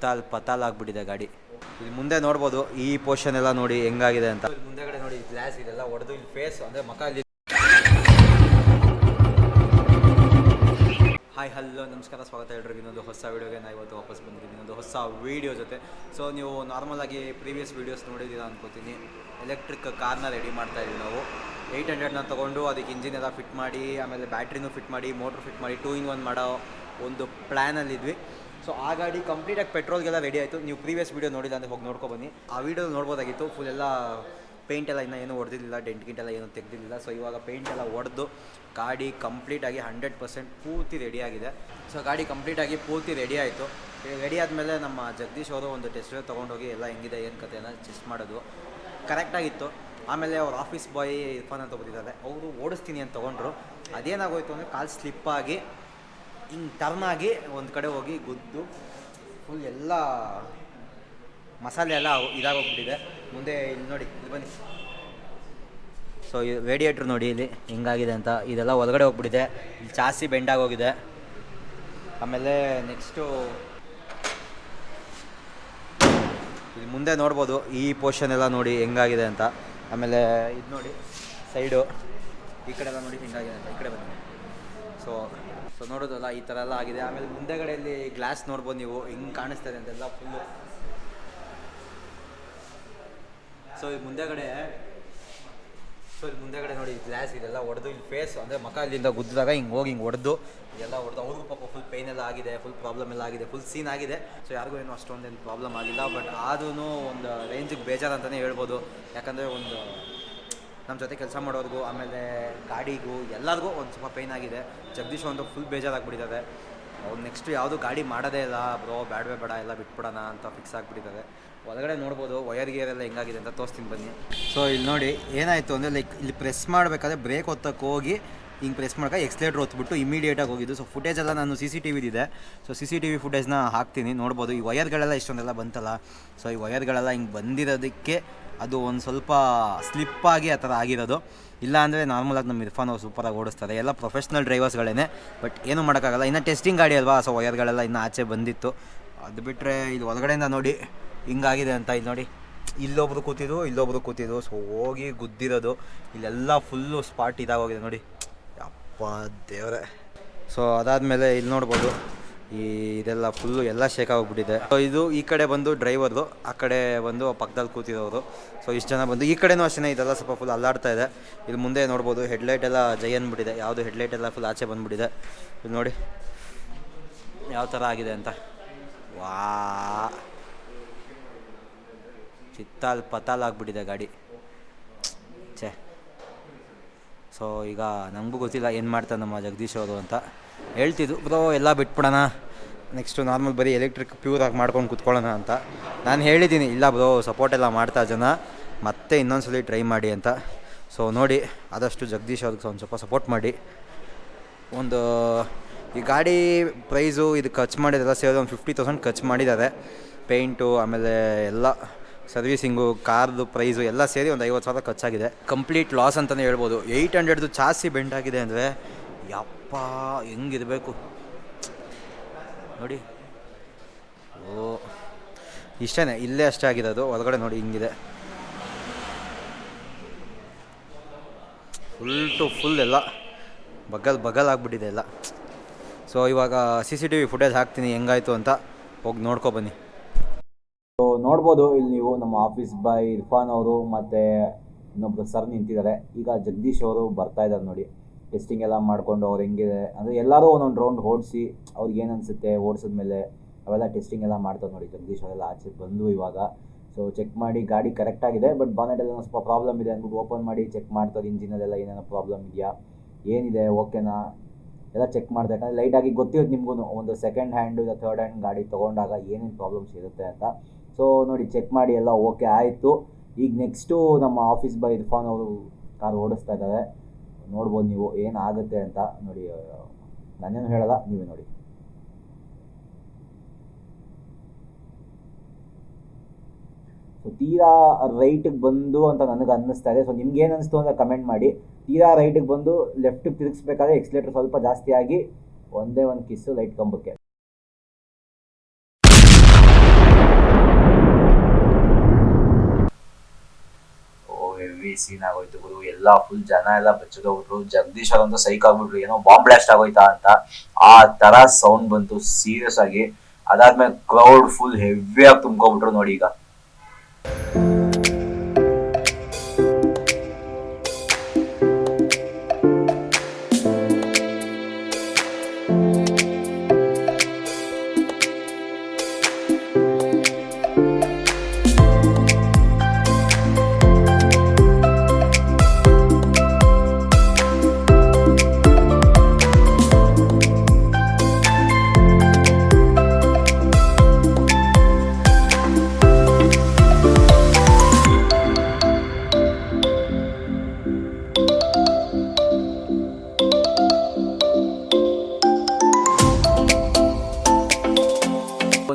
ಚಿತ್ತಾಲ್ ಪತಾಲ್ ಆಗ್ಬಿಟ್ಟಿದೆ ಗಾಡಿ. ಇಲ್ಲಿ ಮುಂದೆ ನೋಡ್ಬೋದು, ಈ ಪೋರ್ಷನ್ ಎಲ್ಲ ನೋಡಿ ಹೆಂಗಾಗಿದೆ ಅಂತ. ಮುಂದೆಗಡೆ ನೋಡಿ ಗ್ಲಾಸ್ ಇದೆಲ್ಲ ಹೊಡೆದು ಇಲ್ಲಿ ಫೇಸ್ ಅಂದರೆ ಮಕ ಇಲ್ಲಿ ಹಾಯ್ ಹಲೋ ನಮಸ್ಕಾರ, ಸ್ವಾಗತ ಹೇಳಿ ಇನ್ನೊಂದು ಹೊಸ ವೀಡಿಯೋಗೆ ನಾನು ಇವತ್ತು ವಾಪಸ್ ಬಂದಿದ್ದೀನಿ. ಇನ್ನೊಂದು ಹೊಸ ವೀಡಿಯೋ ಜೊತೆ. ಸೊ ನೀವು ನಾರ್ಮಲ್ ಆಗಿ ಪ್ರೀವಿಯಸ್ ವೀಡಿಯೋಸ್ ನೋಡಿದ್ದೀರಾ ಅನ್ಕೋತೀನಿ. ಎಲೆಕ್ಟ್ರಿಕ್ ಕಾರ್ನ ರೆಡಿ ಮಾಡ್ತಾ ಇದ್ದೀವಿ ನಾವು. ಏಯ್ಟ್ ಹಂಡ್ರೆಡ್ನ ತೊಗೊಂಡು ಅದಕ್ಕೆ ಇಂಜಿನ್ ಎಲ್ಲ ಫಿಟ್ ಮಾಡಿ, ಆಮೇಲೆ ಬ್ಯಾಟ್ರಿನೂ ಫಿಟ್ ಮಾಡಿ ಮೋಟ್ರ್ ಫಿಟ್ ಮಾಡಿ ಟೂ ಇನ್ ಒನ್ ಮಾಡೋ ಒಂದು ಪ್ಲ್ಯಾನಲ್ಲಿದ್ವಿ ಸೊ ಆ ಗಾಡಿ ಕಂಪ್ಲೀಟಾಗಿ ಪೆಟ್ರೋಲ್ಗೆಲ್ಲ ರೆಡಿ ಆಯಿತು. ನೀವು ಪ್ರೀವಿಯಸ್ ವೀಡಿಯೋ ನೋಡಿಲ್ಲ ಅಂದರೆ ಹೋಗಿ ನೋಡ್ಕೊಬನ್ನಿ ಆ ವೀಡಿಯೋ ನೋಡ್ಬೋದಾಗಿತ್ತು ಫುಲ್ ಎಲ್ಲ ಪೇಂಟ್ ಎಲ್ಲ ಇನ್ನೂ ಏನು ಹೊಡೆದಿಲ್ಲ ಡೆಂಟ್ ಗಿಂಟ್ ಎಲ್ಲ ಏನು ತೆಗೆದಿಲ್ಲ ಸೊ ಇವಾಗ ಪೇಂಟ್ ಎಲ್ಲ ಹೊಡೆದು ಗಾಡಿ ಕಂಪ್ಲೀಟಾಗಿ ಹಂಡ್ರೆಡ್ ಪರ್ಸೆಂಟ್ ಪೂರ್ತಿ ರೆಡಿಯಾಗಿದೆ ಸೊ ಗಾಡಿ ಕಂಪ್ಲೀಟಾಗಿ ಪೂರ್ತಿ ರೆಡಿ ಆಯಿತು. ರೆಡಿ ಆದಮೇಲೆ ನಮ್ಮ ಜಗದೀಶ್ ಅವರು ಒಂದು ಟೆಸ್ಟ್ ತೊಗೊಂಡೋಗಿ ಎಲ್ಲ ಹೆಂಗಿದೆ, ಏನು ಕತೆ ಚೆಸ್ಟ್ ಮಾಡೋದು. ಕರೆಕ್ಟಾಗಿತ್ತು ಆಮೇಲೆ ಅವ್ರ ಆಫೀಸ್ ಬಾಯ್ ಇರ್ಫಾನ್ ಅಂತ ಬಂದಿದ್ದಾರೆ ಅವರು ಓಡಿಸ್ತೀನಿ ಅಂತ ತೊಗೊಂಡ್ರು. ಅದೇನಾಗೋಯ್ತು ಅಂದರೆ ಕಾಲು ಸ್ಲಿಪ್ಪಾಗಿ ಹಿಂಗೆ ಆಗಿ ಒಂದು ಕಡೆ ಹೋಗಿ ಗುದ್ದು ಫುಲ್ ಎಲ್ಲ ಮಸಾಲೆ ಎಲ್ಲ ಇದಾಗೋಗ್ಬಿಟ್ಟಿದೆ. ಮುಂದೆ ಇಲ್ಲಿ ನೋಡಿ, ಇಲ್ಲಿ ಬನ್ನಿ. ಸೊ ರೇಡಿಯೇಟ್ರ್ ನೋಡಿ ಇಲ್ಲಿ ಹಿಂಗಾಗಿದೆ ಅಂತ. ಇದೆಲ್ಲ ಒಳಗಡೆ ಹೋಗ್ಬಿಟ್ಟಿದೆ. ಇಲ್ಲಿ ಜಾಸ್ತಿ ಬೆಂಡಾಗೋಗಿದೆ ಆಮೇಲೆ ನೆಕ್ಸ್ಟು ಇಲ್ಲಿ ಮುಂದೆ ನೋಡ್ಬೋದು, ಈ ಪೋರ್ಷನ್ ಎಲ್ಲ ನೋಡಿ ಹೆಂಗಾಗಿದೆ ಅಂತ. ಆಮೇಲೆ ಇದು ನೋಡಿ ಸೈಡು ಈ ಕಡೆ ಎಲ್ಲ ನೋಡಿ ಹಿಂಗಾಗಿದೆ ಅಂತ. ಈ ಕಡೆ ಬನ್ನಿ. ಸೊ ಸೊ ನೋಡೋದಲ್ಲ, ಈ ಥರ ಎಲ್ಲ ಆಗಿದೆ. ಆಮೇಲೆ ಮುಂದೆಗಡೆಯಲ್ಲಿ ಗ್ಲಾಸ್ ನೋಡ್ಬೋದು ನೀವು. ಹೆಂಗೆ ಕಾಣಿಸ್ತಾ ಇದೆ ಅಂತೆಲ್ಲ ಫುಲ್ಲು ಸೊ ಈ ಮುಂದೆಗಡೆ ಸೊ ಇಲ್ಲಿ ಮುಂದೆಗಡೆ ನೋಡಿ ಗ್ಲಾಸ್ ಇದೆಲ್ಲ ಹೊಡೆದು ಇಲ್ಲಿ ಫೇಸ್ ಅಂದರೆ ಮಕ ಇಲ್ಲಿಂದ ಗುದ್ದಿದಾಗ ಹಿಂಗೆ ಹೋಗಿ ಹಿಂಗೆ ಹೊಡೆದು ಎಲ್ಲ ಹೊಡೆದು ಅವ್ರಿಗೂ ಪಾಪ ಫುಲ್ ಪೇನ್ ಎಲ್ಲ ಆಗಿದೆ ಫುಲ್ ಪ್ರಾಬ್ಲಮ್ ಎಲ್ಲ ಆಗಿದೆ ಫುಲ್ ಸೀನ್ ಆಗಿದೆ. ಸೊ ಯಾರಿಗೂ ಏನು ಅಷ್ಟೊಂದೇನು ಪ್ರಾಬ್ಲಮ್ ಆಗಿಲ್ಲ ಬಟ್ ಆದ್ರೂ ಒಂದು ರೇಂಜಿಗೆ ಬೇಜಾರು ಅಂತಲೇ ಹೇಳ್ಬೋದು. ಯಾಕಂದರೆ ಒಂದು ನಮ್ಮ ಜೊತೆ ಕೆಲಸ ಮಾಡೋರಿಗೂ, ಆಮೇಲೆ ಗಾಡಿಗೂ, ಎಲ್ಲರಿಗೂ ಒಂದು ಸ್ವಲ್ಪ ಪೇನ್ ಆಗಿದೆ. ಜಗದೀಶ್ ಒಂದು ಫುಲ್ ಬೇಜಾರಾಗ್ಬಿಟ್ಟಿದ್ದಾರೆ ಅವ್ರು ನೆಕ್ಸ್ಟ್ ಯಾವುದು ಗಾಡಿ ಮಾಡೋದೇ ಇಲ್ಲ, ಬ್ರೋ, ಬ್ಯಾಡವೇ, ಬೇಡ, ಎಲ್ಲ ಬಿಟ್ಬಿಡೋಣ ಅಂತ ಫಿಕ್ಸ್ ಆಗಿಬಿಟ್ಟಿದ್ದಾರೆ ಒಳಗಡೆ ನೋಡ್ಬೋದು ವಯರ್ ಗಿಯರ್ ಎಲ್ಲ ಹೆಂಗಾಗಿದೆ ಅಂತ ತೋರಿಸ್ತೀನಿ ಬನ್ನಿ. ಸೊ ಇಲ್ಲಿ ನೋಡಿ, ಏನಾಯಿತು ಅಂದರೆ ಲೈಕ್ ಇಲ್ಲಿ ಪ್ರೆಸ್ ಮಾಡಬೇಕಾದ್ರೆ ಬ್ರೇಕ್ ಒತ್ತಕ್ಕೆ ಹೋಗಿ, ಹಿಂಗೆ ಪ್ರೆಸ್ ಮಾಡೋಕೆ ಎಕ್ಸ್ಲೇಟ್ರ್ ಹೊತ್ಬಿಟ್ಟು ಇಮಿಡಿಯೇಟಾಗಿ ಹೋಗಿದ್ದು. ಸೊ ಫುಟೇಜ್ ಎಲ್ಲ ನಾನು C C T ವಿದಿದೆ so C C T V ಫುಟೇಜ್ನ ಹಾಕ್ತೀನಿ. ನೋಡ್ಬೋದು, ಈ ವಯರ್ಗಳೆಲ್ಲ ಇಷ್ಟೊಂದೆಲ್ಲ ಬಂತಲ್ಲ? ಸೊ ಈ ವಯರ್ಗಳೆಲ್ಲ ಹಿಂಗೆ ಬಂದಿರೋದಕ್ಕೆ ಅದು ಒಂದು ಸ್ವಲ್ಪ ಸ್ಲಿಪ್ಪಾಗಿ ಆ ಥರ ಆಗಿರೋದು. ಇಲ್ಲ ಅಂದರೆ ನಾರ್ಮಲಾಗಿ ನಮ್ಮ ಇರ್ಫಾನ್ ಅವ್ರು ಸೂಪರಾಗಿ ಓಡಿಸ್ತಾರೆ. ಎಲ್ಲ ಪ್ರೊಫೆಷ್ನಲ್ ಡ್ರೈವರ್ಸ್ಗಳೇ ಬಟ್ ಏನೂ ಮಾಡೋಕ್ಕಾಗಲ್ಲ. ಇನ್ನು ಟೆಸ್ಟಿಂಗ್ ಗಾಡಿ ಅಲ್ವಾ? ಸೊ ವಯರ್ಗಳೆಲ್ಲ ಇನ್ನು ಆಚೆ ಬಂದಿತ್ತು. ಅದು ಬಿಟ್ಟರೆ ಇಲ್ಲಿ ಒಳಗಡೆಯಿಂದ ನೋಡಿ ಹಿಂಗಾಗಿದೆ ಅಂತ ಇಲ್ಲಿ ನೋಡಿ. ಇಲ್ಲೊಬ್ರು ಕೂತಿದ್ರು ಇಲ್ಲೊಬ್ರು ಕೂತಿದ್ರು. ಸೊ ಹೋಗಿ ಗುದ್ದಿರೋದು. ಇಲ್ಲೆಲ್ಲ ಫುಲ್ಲು ಸ್ಪಾಟ್ ಇದಾಗೋಗಿದೆ ನೋಡಿ. ಅಪ್ಪ ದೇವರೇ. ಸೊ ಅದಾದಮೇಲೆ ಇಲ್ಲಿ ನೋಡ್ಬೋದು. ಈ ಇದೆಲ್ಲ ಫುಲ್ಲು ಎಲ್ಲ ಶೇಕ್ ಆಗಿಬಿಟ್ಟಿದೆ. ಸೊ ಇದು ಈ ಕಡೆ ಬಂದು ಡ್ರೈವರ್ದು ಆ ಕಡೆ ಬಂದು ಪಕ್ಕದಲ್ಲಿ ಕೂತಿರೋರು ಸೊ ಇಷ್ಟು ಜನ ಬಂದು, ಈ ಕಡೆನೂ ಅಷ್ಟೇ ಇದೆಲ್ಲ ಸ್ವಲ್ಪ ಫುಲ್ ಅಲ್ಲಾಡ್ತಾ ಇದೆ. ಇಲ್ಲಿ ಮುಂದೆ ನೋಡ್ಬೋದು ಹೆಡ್ಲೈಟ್ ಎಲ್ಲ ಜೈ ಅಂದ್ಬಿಟ್ಟಿದೆ ಯಾವುದು ಹೆಡ್ಲೈಟ್ ಎಲ್ಲ ಫುಲ್ ಆಚೆ ಬಂದುಬಿಟ್ಟಿದೆ. ಇದು ನೋಡಿ, ಯಾವ ಥರ ಆಗಿದೆ ಅಂತ. ವಾ. ಚಿತ್ತಾಲ್ ಪತಾಲ್ ಆಗಿಬಿಟ್ಟಿದೆ ಗಾಡಿ. ಛೇ. ಸೊ ಈಗ ನಮಗೂ ಗೊತ್ತಿಲ್ಲ ಏನು ಮಾಡ್ತಾರೆ ನಮ್ಮ ಜಗದೀಶ್ ಅವರು ಅಂತ. ಹೇಳ್ತಿದ್ದು ಬ್ರೋ ಎಲ್ಲ ಬಿಟ್ಬಿಡೋಣ. ನೆಕ್ಸ್ಟು ನಾರ್ಮಲ್ ಬರೀ ಎಲೆಕ್ಟ್ರಿಕ್ ಪ್ಯೂರಾಗಿ ಮಾಡ್ಕೊಂಡು ಕುತ್ಕೊಳ್ಳೋಣ ಅಂತ. ನಾನು ಹೇಳಿದ್ದೀನಿ ಇಲ್ಲ ಬ್ರೋ ಸಪೋರ್ಟ್ ಎಲ್ಲ ಮಾಡ್ತಾ ಜನ ಮತ್ತೆ ಇನ್ನೊಂದ್ಸಲಿ ಟ್ರೈ ಮಾಡಿ ಅಂತ. ಸೊ ನೋಡಿ, ಆದಷ್ಟು ಜಗದೀಶ್ ಅವ್ರಿಗೆ ಒಂದು ಸ್ವಲ್ಪ ಸಪೋರ್ಟ್ ಮಾಡಿ. ಒಂದು, ಈ ಗಾಡಿ ಪ್ರೈಸು ಇದು ಖರ್ಚು ಮಾಡಿದಾರೆ ಸೇರಿ ಒಂದು ಫಿಫ್ಟಿ ತೌಸಂಡ್ ಖರ್ಚು ಮಾಡಿದ್ದಾರೆ. ಪೇಂಟು ಆಮೇಲೆ ಎಲ್ಲ ಸರ್ವಿಸಿಂಗು ಕಾರ್ದು ಪ್ರೈಸು ಎಲ್ಲ ಸೇರಿ ಒಂದು ಐವತ್ತು ಸಾವಿರ ಖರ್ಚಾಗಿದೆ. ಕಂಪ್ಲೀಟ್ ಲಾಸ್ ಅಂತಲೇ ಹೇಳ್ಬೋದು. ಏಯ್ಟ್ ಹಂಡ್ರೆಡ್ದು ಜಾಸ್ತಿ ಬೆಂಡ್ ಆಗಿದೆ ಅಂದರೆ ಯಪ್ಪ ಹೆಂಗಿರಬೇಕು? ನೋಡಿ. ಓ ಇಷ್ಟೇ ಇಲ್ಲೇ ಅಷ್ಟೇ ಆಗಿರೋದು ಒಳಗಡೆ ನೋಡಿ, ಹಿಂಗಿದೆ. ಫುಲ್ ಟು ಫುಲ್ ಎಲ್ಲ. ಬಗಲ್ ಬಗಲ್ ಆಗಿಬಿಟ್ಟಿದೆ ಎಲ್ಲ. ಸೊ ಇವಾಗ C C T V footage ಹಾಕ್ತೀನಿ, ಹೆಂಗಾಯ್ತು ಅಂತ ಹೋಗಿ ನೋಡ್ಕೊ ಬನ್ನಿ. ಸೊ ನೋಡ್ಬೋದು, ಇಲ್ಲಿ ನೀವು ನಮ್ಮ ಆಫೀಸ್ ಬಾಯ್ ಇರ್ಫಾನ್ ಅವರು ಮತ್ತು ಇನ್ನೊಬ್ಬರು ಸರ್ ನಿಂತಿದ್ದಾರೆ. ಈಗ ಜಗದೀಶ್ ಅವರು ಬರ್ತಾ ಇದ್ದಾರೆ ನೋಡಿ. ಟೆಸ್ಟಿಂಗ್ ಎಲ್ಲ ಮಾಡಿಕೊಂಡು ಅವ್ರು ಹೆಂಗಿದೆ? ಅಂದರೆ ಎಲ್ಲರೂ ಒಂದೊಂದು ರೌಂಡ್ ಓಡಿಸಿ ಅವ್ರಿಗೆ ಏನು ಅನಿಸುತ್ತೆ ಓಡಿಸಿದ್ಮೇಲೆ ಅವೆಲ್ಲ ಟೆಸ್ಟಿಂಗ್ ಎಲ್ಲ ಮಾಡ್ತಾರೆ ನೋಡಿ ಜಗದೀಶ್ ಅವರೆಲ್ಲ ಆಚೆ ಬಂದು ಇವಾಗ. ಸೊ ಚೆಕ್ ಮಾಡಿ ಗಾಡಿ ಕರೆಕ್ಟಾಗಿದೆ ಬಟ್ ಬಾನೆಟಲ್ಲಿ ಒಂದು ಸ್ವಲ್ಪ ಪ್ರಾಬ್ಲಮ್ ಇದೆ ಅಂದ್ಬಿಟ್ಟು ಓಪನ್ ಮಾಡಿ ಚೆಕ್ ಮಾಡ್ತಾರೆ ಇಂಜಿನಲ್ಲೆಲ್ಲ ಏನೇನೋ ಪ್ರಾಬ್ಲಮ್ ಇದೆಯಾ? ಏನಿದೆ? ಓಕೆನಾ ಎಲ್ಲ ಚೆಕ್ ಮಾಡಿದೆ. ಯಾಕಂದರೆ ಲೈಟಾಗಿ ಗೊತ್ತಿರೋದು ನಿಮಗೂ ಒಂದು ಸೆಕೆಂಡ್ ಹ್ಯಾಂಡು ಇಲ್ಲ ಥರ್ಡ್ ಹ್ಯಾಂಡ್ ಗಾಡಿ ತೊಗೊಂಡಾಗ ಏನೇನು ಪ್ರಾಬ್ಲಮ್ಸ್ ಇರುತ್ತೆ ಅಂತ. ಸೊ ನೋಡಿ ಚೆಕ್ ಮಾಡಿ ಎಲ್ಲ ಓಕೆ ಆಯಿತು. ಈಗ ನೆಕ್ಸ್ಟು ನಮ್ಮ ಆಫೀಸ್ ಬಾಯ್ ಇರ್ಫಾನ್ ಅವರು ಕಾರ್ ಓಡಿಸ್ತಾ ಇದ್ದಾರೆ. ನೋಡ್ಬೋದು ನೀವು ಏನಾಗುತ್ತೆ ಅಂತ ನೋಡಿ ನಾನೇನು ಹೇಳಲ್ಲ, ನೀವೇ ನೋಡಿ. ಸೊ ತೀರಾ ರೈಟಿಗೆ ಬಂದು ಅಂತ ನನಗೆ ಅನ್ನಿಸ್ತಾ ಇದೆ. ಸೊ ನಿಮ್ಗೆ ಏನು ಅನಿಸ್ತು ಅಂತ ಕಮೆಂಟ್ ಮಾಡಿ. ತೀರಾ ರೈಟಿಗೆ ಬಂದು ಲೆಫ್ಟಿಗೆ ತಿರುಗಿಸ್ಬೇಕಾದ್ರೆ ಎಕ್ಸ್ಲೇಟರ್ ಸ್ವಲ್ಪ ಜಾಸ್ತಿ ಆಗಿ ಒಂದೇ ಒಂದು ಕಿಸ್ಸು ಲೈಟ್ ಕಂಬಕ್ಕೆ. ಹೆವಿ ಸೀನ್ ಆಗೋಯ್ತು ಗುರು. ಎಲ್ಲ ಫುಲ್ ಜನ ಎಲ್ಲ ಬಚ್ಚೋಗ್ಬಿಟ್ರು ಜಗದೀಶ್ ಅವರಂತ ಸೈಕ್ ಆಗ್ಬಿಟ್ರು. ಏನೋ ಬಾಂಬ್ ಬ್ಲಾಸ್ಟ್ ಆಗೋಯ್ತಾ ಅಂತ. ಆ ತರ ಸೌಂಡ್ ಬಂತು ಸೀರಿಯಸ್ ಆಗಿ. ಅದಾದ್ಮೇಲೆ ಕ್ರೌಡ್ ಫುಲ್ ಹೆವಿ ಆಗಿ ತುಂಬ್ಕೊಬಿಟ್ರು ನೋಡಿ ಈಗ.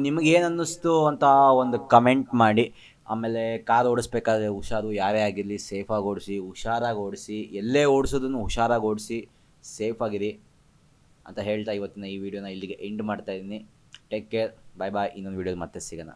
ನಿಮ್ಗೆ ಏನು ಅನ್ನಿಸ್ತು ಅಂತ ಒಂದು ಕಮೆಂಟ್ ಮಾಡಿ, ಆಮೇಲೆ ಕಾರ್ ಓಡಿಸ್ಬೇಕಾದ್ರೆ ಹುಷಾರು, ಯಾರೇ ಆಗಿರಲಿ ಸೇಫಾಗಿ ಓಡಿಸಿ, ಹುಷಾರಾಗಿ ಓಡಿಸಿ, ಎಲ್ಲೇ ಓಡಿಸೋದನ್ನು ಹುಷಾರಾಗಿ ಓಡಿಸಿ ಸೇಫಾಗಿರಿ ಅಂತ ಹೇಳ್ತಾ ಇವತ್ತಿನ ಈ ವಿಡಿಯೋನ ಇಲ್ಲಿಗೆ ಎಂಡ್ ಮಾಡ್ತಾ ಇದ್ದೀನಿ. ಟೇಕ್ ಕೇರ್ ಬಾಯ್ ಬಾಯ್ ಇನ್ನೊಂದು ವಿಡಿಯೋದಲ್ಲಿ ಮತ್ತೆ ಸಿಗೋಣ.